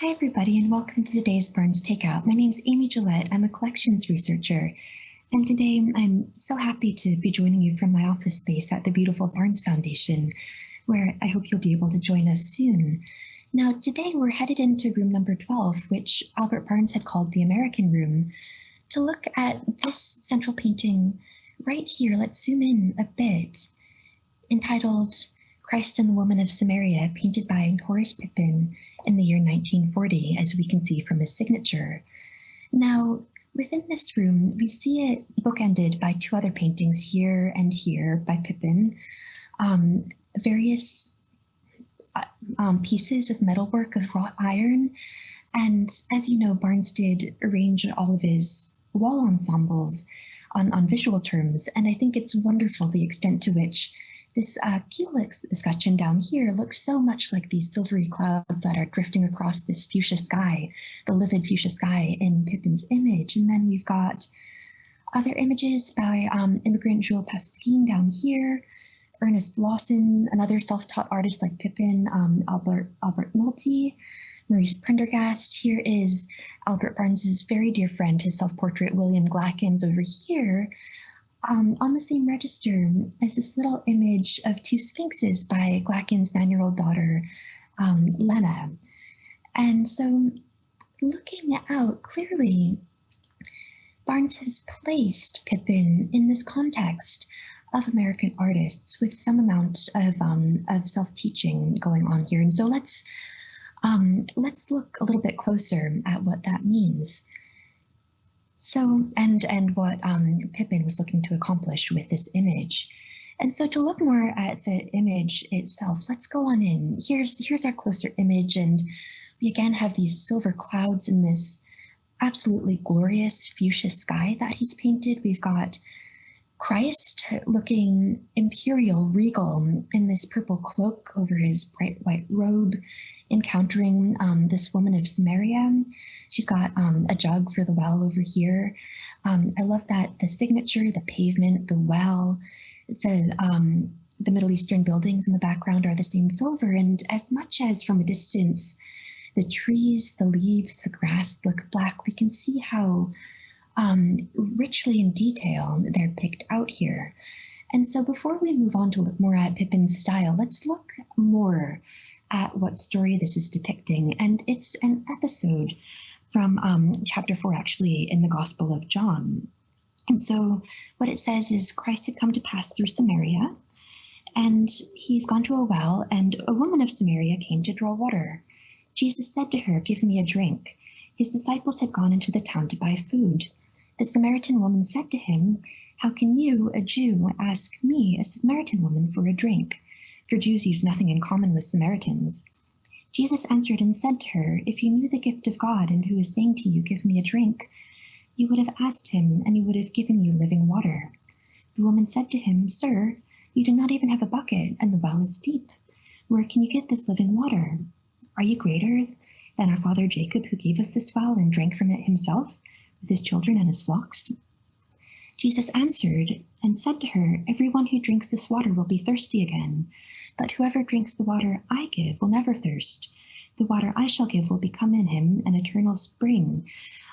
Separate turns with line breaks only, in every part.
Hi, everybody, and welcome to today's Barnes Takeout. My name is Amy Gillette. I'm a collections researcher, and today I'm so happy to be joining you from my office space at the beautiful Barnes Foundation, where I hope you'll be able to join us soon. Now, today we're headed into room number 12, which Albert Barnes had called the American Room, to look at this central painting right here. Let's zoom in a bit, entitled Christ and the Woman of Samaria, painted by Horace Pippin in the year 1940, as we can see from his signature. Now, within this room, we see it bookended by two other paintings here and here by Pippin, um, various uh, um, pieces of metalwork of wrought iron. And as you know, Barnes did arrange all of his wall ensembles on, on visual terms. And I think it's wonderful the extent to which this uh, Culex escutcheon down here looks so much like these silvery clouds that are drifting across this fuchsia sky, the livid fuchsia sky in Pippin's image. And then we've got other images by um, immigrant Jules Pascin down here, Ernest Lawson, another self-taught artist like Pippin, um, Albert Albert Nolte, Maurice Prendergast. Here is Albert Barnes's very dear friend, his self-portrait William Glackens over here, um, on the same register as this little image of two sphinxes by Glackens' nine-year-old daughter, um, Lenna. And so looking out clearly, Barnes has placed Pippin in this context of American artists with some amount of, um, of self-teaching going on here. And so let's, um, let's look a little bit closer at what that means. So, and and what um, Pippin was looking to accomplish with this image. And so to look more at the image itself, let's go on in. Here's, here's our closer image, and we again have these silver clouds in this absolutely glorious fuchsia sky that he's painted. We've got Christ looking imperial, regal in this purple cloak over his bright white robe encountering um, this woman of Samaria. She's got um, a jug for the well over here. Um, I love that the signature, the pavement, the well, the um, the Middle Eastern buildings in the background are the same silver. And as much as from a distance, the trees, the leaves, the grass look black, we can see how um, richly in detail they're picked out here. And so before we move on to look more at Pippin's style, let's look more at what story this is depicting. And it's an episode from um, chapter four, actually, in the Gospel of John. And so what it says is Christ had come to pass through Samaria, and he's gone to a well, and a woman of Samaria came to draw water. Jesus said to her, Give me a drink. His disciples had gone into the town to buy food. The Samaritan woman said to him, How can you, a Jew, ask me, a Samaritan woman, for a drink? For Jews use nothing in common with Samaritans. Jesus answered and said to her, If you knew the gift of God and who is saying to you, Give me a drink, you would have asked him, and he would have given you living water. The woman said to him, Sir, you do not even have a bucket, and the well is deep. Where can you get this living water? Are you greater than our father Jacob, who gave us this well and drank from it himself, with his children and his flocks? Jesus answered and said to her, Everyone who drinks this water will be thirsty again. But whoever drinks the water I give will never thirst. The water I shall give will become in him an eternal spring,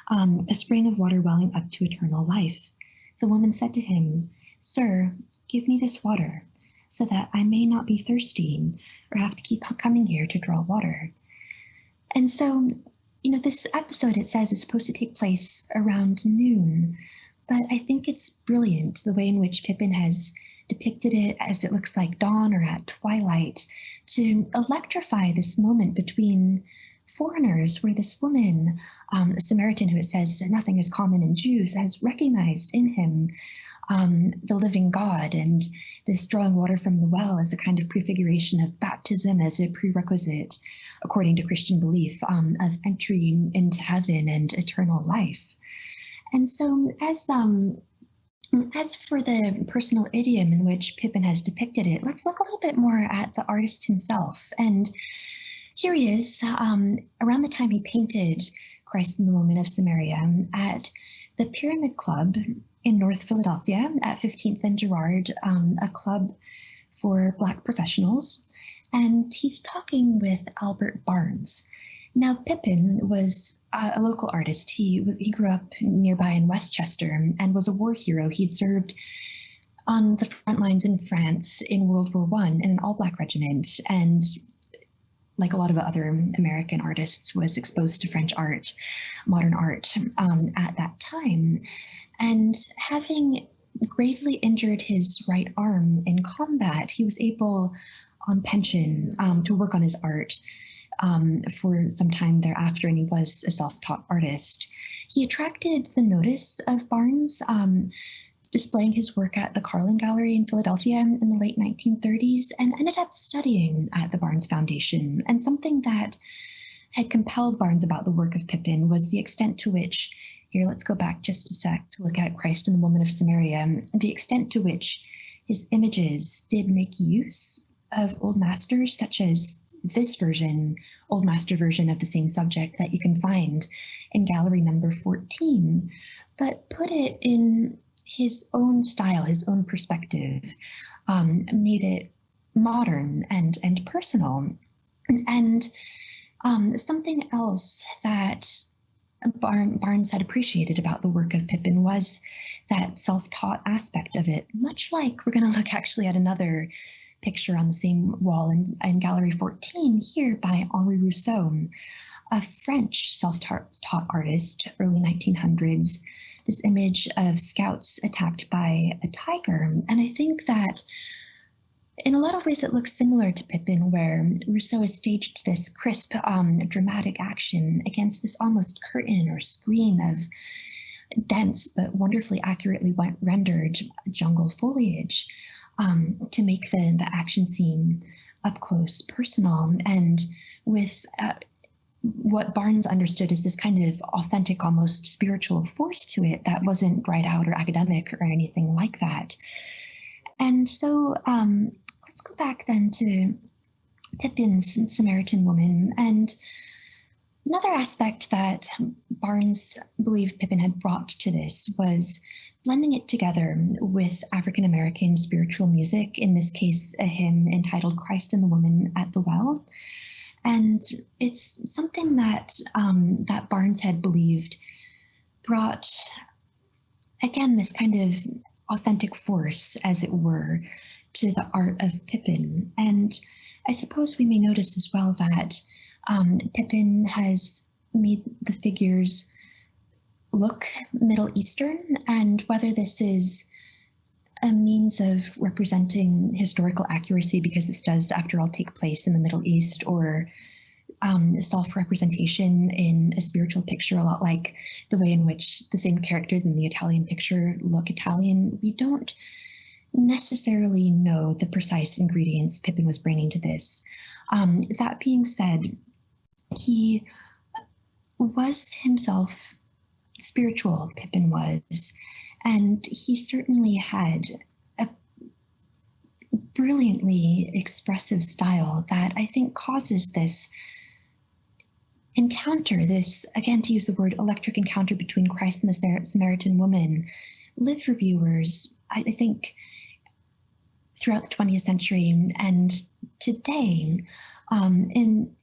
um, a spring of water welling up to eternal life. The woman said to him, Sir, give me this water, so that I may not be thirsty or have to keep coming here to draw water. And so, you know, this episode, it says, is supposed to take place around noon, but I think it's brilliant the way in which Pippin has depicted it as it looks like dawn or at twilight to electrify this moment between foreigners where this woman, um, a Samaritan who it says nothing is common in Jews, has recognized in him um, the living God and this drawing water from the well as a kind of prefiguration of baptism as a prerequisite, according to Christian belief, um, of entering into heaven and eternal life. And so as um, as for the personal idiom in which Pippin has depicted it, let's look a little bit more at the artist himself. And here he is, um, around the time he painted Christ and the Woman of Samaria at the Pyramid Club in North Philadelphia at 15th and Girard, um, a club for Black professionals. And he's talking with Albert Barnes. Now, Pippin was a local artist. He he grew up nearby in West Chester and was a war hero. He'd served on the front lines in France in World War One in an all-black regiment, and like a lot of other American artists, was exposed to French art, modern art um, at that time. And having gravely injured his right arm in combat, he was able, on pension, um, to work on his art um, for some time thereafter, and he was a self-taught artist. He attracted the notice of Barnes, um, displaying his work at the Carlen Gallery in Philadelphia in the late 1930s, and ended up studying at the Barnes Foundation. And something that had compelled Barnes about the work of Pippin was the extent to which, here, let's go back just a sec to look at Christ and the Woman of Samaria, the extent to which his images did make use of old masters such as this version, Old Master version of the same subject that you can find in gallery number 14, but put it in his own style, his own perspective, um, made it modern and, and personal. And um, something else that Barnes had appreciated about the work of Pippin was that self-taught aspect of it, much like we're going to look actually at another picture on the same wall in, in Gallery 14 here by Henri Rousseau, a French self-taught artist, early 1900s. This image of scouts attacked by a tiger. And I think that in a lot of ways it looks similar to Pippin, where Rousseau has staged this crisp, um, dramatic action against this almost curtain or screen of dense but wonderfully accurately rendered jungle foliage um, to make the, the action seem up close, personal, and with uh, what Barnes understood as this kind of authentic, almost spiritual force to it that wasn't bright out or academic or anything like that. And so um, let's go back then to Pippin's Samaritan woman. And another aspect that Barnes believed Pippin had brought to this was blending it together with African American spiritual music, in this case, a hymn entitled Christ and the Woman at the Well. And it's something that um, that Barnes had believed brought, again, this kind of authentic force, as it were, to the art of Pippin. And I suppose we may notice as well that um, Pippin has made the figures look Middle Eastern and whether this is a means of representing historical accuracy because this does, after all, take place in the Middle East or um, self-representation in a spiritual picture, a lot like the way in which the same characters in the Italian picture look Italian. We don't necessarily know the precise ingredients Pippin was bringing to this. Um, that being said, he was himself spiritual Pippin was. And he certainly had a brilliantly expressive style that I think causes this encounter, this, again, to use the word electric encounter between Christ and the Samaritan woman, live for viewers, I think, throughout the 20th century and today um, in,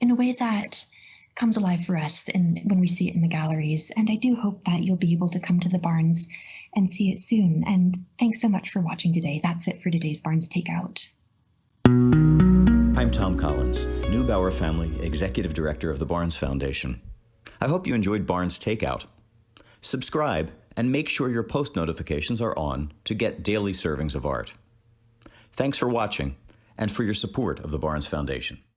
in a way that comes alive for us and when we see it in the galleries. And I do hope that you'll be able to come to the Barnes and see it soon. And thanks so much for watching today. That's it for today's Barnes Takeout.
I'm Thom Collins, Neubauer Family Executive Director of the Barnes Foundation. I hope you enjoyed Barnes Takeout. Subscribe and make sure your post notifications are on to get daily servings of art. Thanks for watching and for your support of the Barnes Foundation.